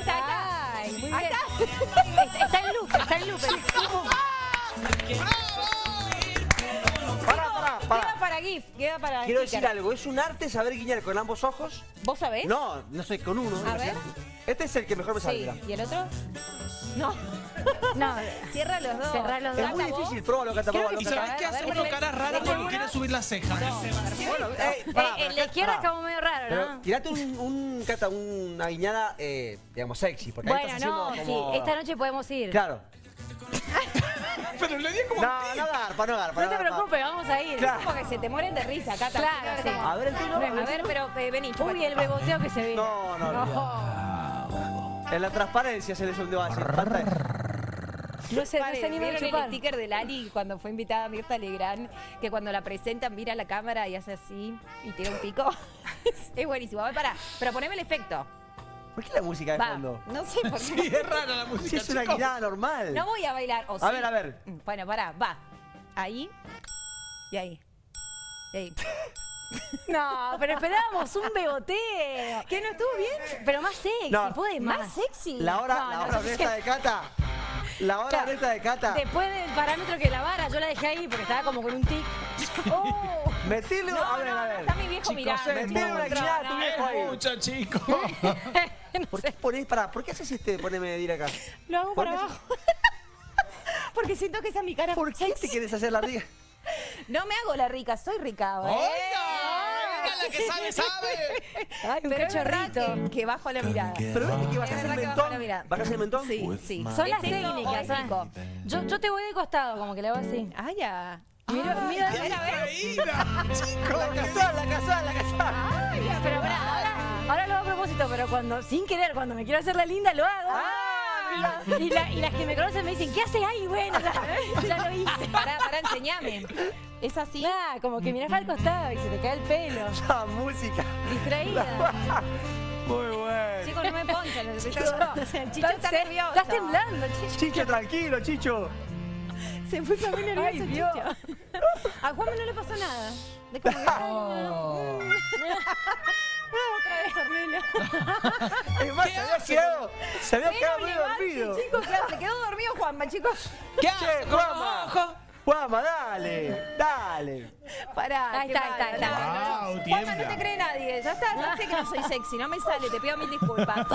Ahí está, ahí está. Ay, muy Ahí bien. está. Está, en loop, está en loop. Pará, pará, Queda pará. para GIF, queda para Quiero decir algo, es un arte saber guiñar con ambos ojos. ¿Vos sabés? No, no soy con uno. A ver. Este es el que mejor me. Sí. mirá. ¿Y el otro? No. No, Cierra los dos. Cerrá los dos. Es muy difícil, pruébalo, Cata, Creo pruébalo, que ¿Y sabés qué hace uno le- cara rara le- cuando quiere subir las cejas? Bueno, eh, Eh, el de izquierda es como medio raro, ¿no? tirate un, un, Cata, una guiñada, eh, digamos, sexy. Porque ahí Bueno, estás no, sí, como... esta noche podemos ir. Claro. Pero le di como... No, no garpa, no garpa. No te preocupes, vamos a ir. Claro. Porque se te mueren de risa, Cata. Claro, que sí. A ver el A ver, pero eh, vení, Uy, el beboteo que se viene. No, no, no. En la transparencia se les olvidó así. No sé, no a ¿Vieron el sticker de Lali cuando fue invitada a Mirta Legrand? Que cuando la presentan mira la cámara y hace así y tira un pico. es buenísimo. A ver, pará. Pero poneme el efecto. ¿Por qué la música de Va. fondo? No sé por qué. Sí, es rara la música, Si es una guiñada normal. No voy a bailar. ¿o A sí? ver, a ver. Mm, Bueno, pará, va. Ahí. Y ahí. Y ahí. No, pero esperábamos un beboteo. ¿Qué no estuvo bien? Pero más sexy, No. puede más. Más sexy. La hora, No, la no, hora es honesta que- de Cata. La hora Claro. honesta de Cata. Después del parámetro que la vara, yo la dejé ahí porque estaba como con un tic. Oh. Metile, No, a ver, no, a no, ver. está mi viejo Chicos, mirando. es Metile una tu viejo ahí. Mucho, chicos. ¿Por qué ponés, pará, ¿por qué haces este de ponerme medir acá? Lo hago ¿Por para abajo. Porque siento que esa es mi cara. ¿Por qué te quieres hacer la riga? No me hago la rica, soy rica. ¿eh? ¡Oiga, la que sabe, sabe! Ay, un Pero es verdad cachorrito. que, que bajo la mirada. Pero viste que a Es verdad que mentón. la mirada. ¿Vas a hacer mentón? Sí, sí. Son las ¿Es eso o técnicas, es ¿sabes? rico? Yo, yo te voy de costado, como que le hago así. Ah, ya. Mira, mira, a ver. Distraída, chicos. La casual, la casual, la casual. Ay, ya, Pero pará, ahora, ahora lo hago a propósito, pero cuando, sin querer, cuando me quiero hacer la linda, lo hago. Y, y la- y las que me conocen me dicen, ¿qué haces ahí? Bueno, ya, ya lo hice. Pará, pará, enseñame. ¿Es así? Ah, como que mirás al costado y se te cae el pelo. La música. Distraída. Muy bueno. Chicos, no me yo. El chicho Estás- está nervioso. Estás temblando, chicho. Chicho, tranquilo, Chicho. Se puso muy nervioso Ay, chicho. A Juanma no le pasó nada. De como que, ay, Ornella. Es más, se había quedado, se había quedado levante, dormido. chicos, claro, se quedó dormido Juanma, chicos. ¿Qué hace Juanma. ojos? Juanma, dale, dale. Pará, Ahí está, ahí está, ahí está. Wow, Juanma, no te cree nadie. Ya está, ya sé que no soy sexy, no me sale, te pido mil disculpas.